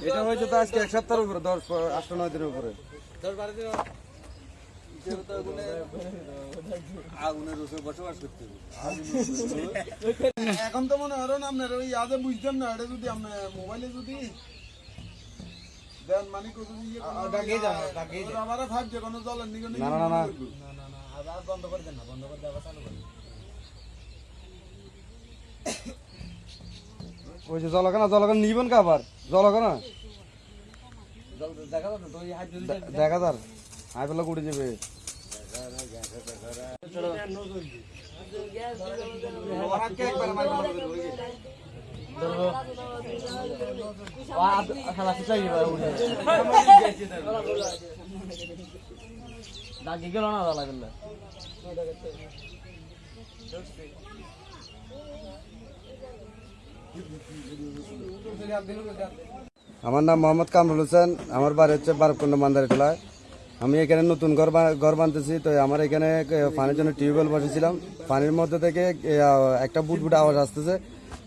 এটা হয়েছে তো আজকে এক সপ্তাহের উপরে দশ আট নয় দিনের উপরে। এখন তো মনে হলো না আপনার ওই আজে বুঝতাম না এটা যদি আপনার মোবাইলে যদি দেন মানে কত ইয়ে আমারও ভাবছে কোনো জলের নিগনে না না না বন্ধ করে দেন না বন্ধ করে দেওয়া চালু করেন ওই যে জলখানা জলখানা নিবেন কা আবার? জল হাত যদি দেখা যার হাই যাবে। ডাকি গেল না দালা গেল আমার নাম মোহাম্মদ কামরুল হোসেন। আমার বাড়ি হচ্ছে বারকুন্ড মান্দারি টোলায় আমি এখানে নতুন ঘর ঘর বানতেছি, তো আমার এখানে পানির জন্য টিউবওয়েল বসেছিলাম। পানির মধ্যে থেকে একটা বুট বুট আওয়াজ আসতেছে।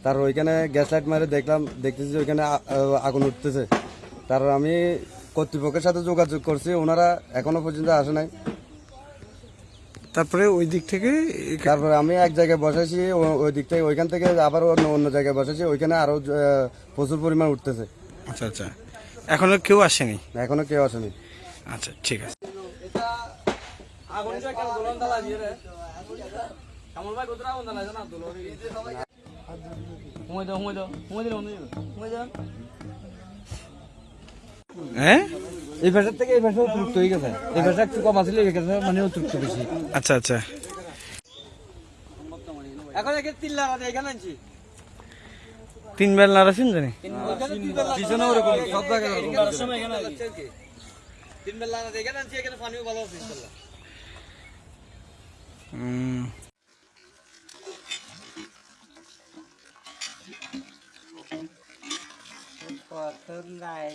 তার ওইখানে গ্যাস লাইট মারে দেখলাম, দেখতেছি ওইখানে আগুন উঠতেছে। তার আমি কর্তৃপক্ষের সাথে যোগাযোগ করছি, ওনারা এখনও পর্যন্ত আসে নাই। তারপরে ওই দিক থেকে এখানে- তারপরে আমি এক জায়গায় বসেছি ওই দিক থেকে ওইখান থেকে আবার অন্য অন্য জায়গায় বসেছি ওইখানে আরও প্রচুর পরিমাণ উঠতেছে। আচ্ছা আচ্ছা। এখনও কেউ আসেনি? এখনও কেউ আসেনি। আচ্ছা ঠিক আছে। হুঁয়ে? এই ভাষার থেকে এই ভাষা অতিরিক্ত হয়ে গেছে। এই ভাষা একটু কম আসলে এই ভাষা মানে অতিরিক্ত বেশি। আচ্ছা আচ্ছা। এখন একে তিন লাখ আছে এখানে আনছি। তিন বেল নাড়াছেন জানি? পিছনে ওরকম সব জায়গায় ওরকম। সময় এখানে তিন বেলা আছে এখানে আনছি এখানে পানিও ভালো আছে ইনশাআল্লাহ উম, কত লাই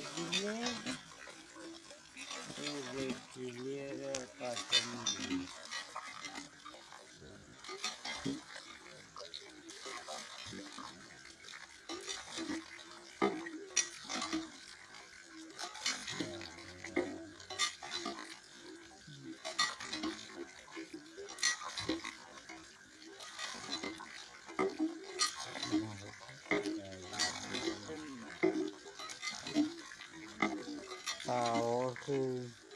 দিলে দিলে কত তাও